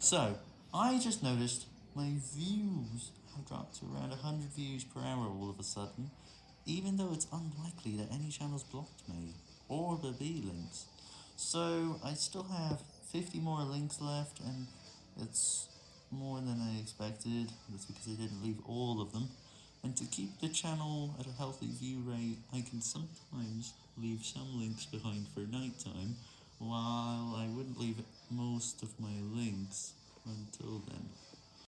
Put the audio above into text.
So, I just noticed my views have dropped to around 100 views per hour all of a sudden, even though it's unlikely that any channels blocked me, or the B links. So, I still have 50 more links left, and it's more than I expected, that's because I didn't leave all of them, and to keep the channel at a healthy view rate, I can sometimes leave some links behind for nighttime, while I wouldn't leave most of my links.